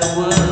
the world.